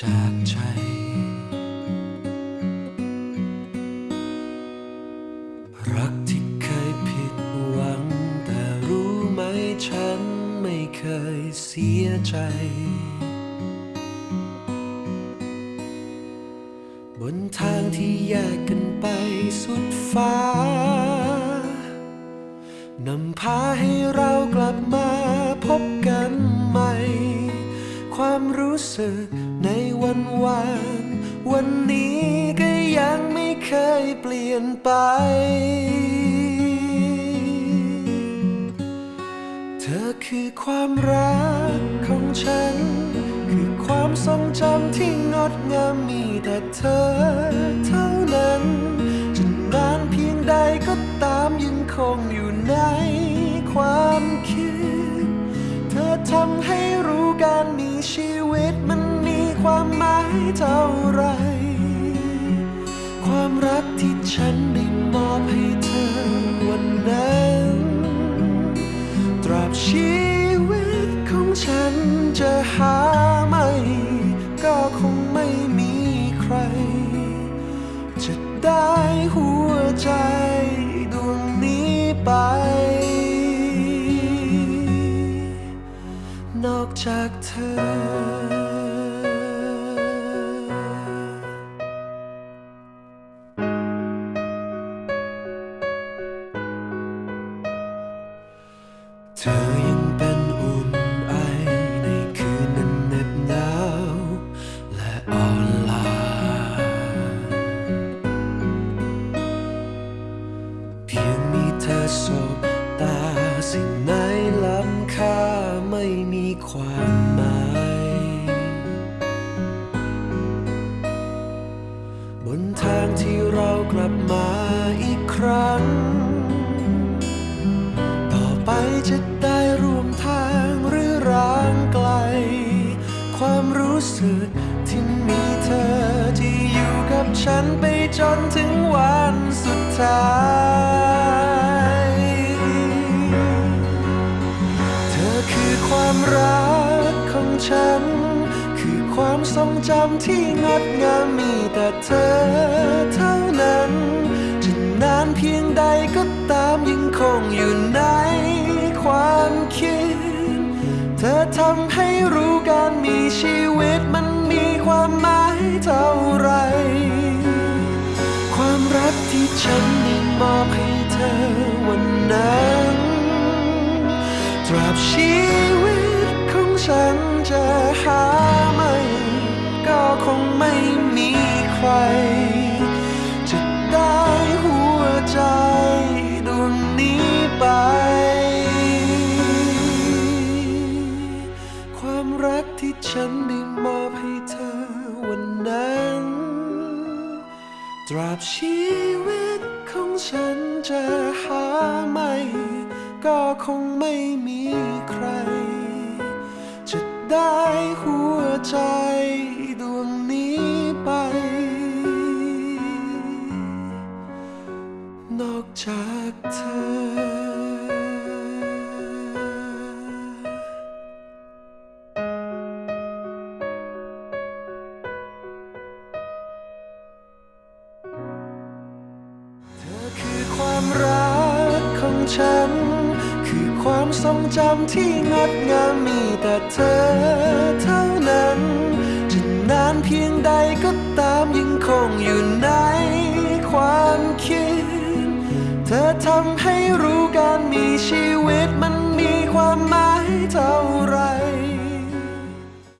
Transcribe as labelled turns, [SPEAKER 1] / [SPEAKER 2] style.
[SPEAKER 1] จากใจ รักที่เคยผิดหวัง แต่รู้ไหมฉันไม่เคยเสียใจ บนทางที่แยกกันไปสุดฟ้านำพาให้เรากลับมาพบกันใหม่ ความรู้สึกในวันวานวันนี้ก็ยังไม่เคยเปลี่ยนไป เธอคือความรักของฉัน คือความทรงจำที่งดงามมีแต่เธอ ชีวิตมันมีความหมายเท่าไร ความรักที่ฉันได้มอบให้เธอวันนั้น ตราบชีวิตของฉันจะหา นอกจากเธอ เธอยังเป็นอุ่นไอในคืนนั้นเหน็บหนาวและอ่อนล้าเพียงมีเธอสบตา ความหมาย บนทางที่เรากลับมาอีกครั้ง ต่อไปจะได้ร่วมทางหรือร้างไกล ความรู้สึกที่มีเธอที่อยู่กับฉันไปจนถึงวันสุดท้าย ฉัน คือความทรงจำที่งดงามมีแต่เธอเท่านั้น จะนานเพียงใดก็ตามยังคงอยู่ในความคิด เธอทำให้รู้การมีชีวิตมันมีความหมายเท่าไร ความรักที่ฉันได้มอบให้เธอวันนั้นตราบชี ฉันจะหาไม่ ก็คงไม่มีใคร จะได้หัวใจดวงนี้ไป ความรักที่ฉันได้มอบให้เธอวันนั้น ตราบชีวิตของฉันจะหาไม่ ก็คงไม่มีใคร ได้หัวใจดวงนี้ไป นอกจากเธอเธอคือความรักของฉัน จำที่งดงามมีแต่เธอเท่านั้น จะนานเพียงใดก็ตามยังคงอยู่ในความคิด เธอทำให้รู้การมีชีวิตมันมีความหมายเท่าไร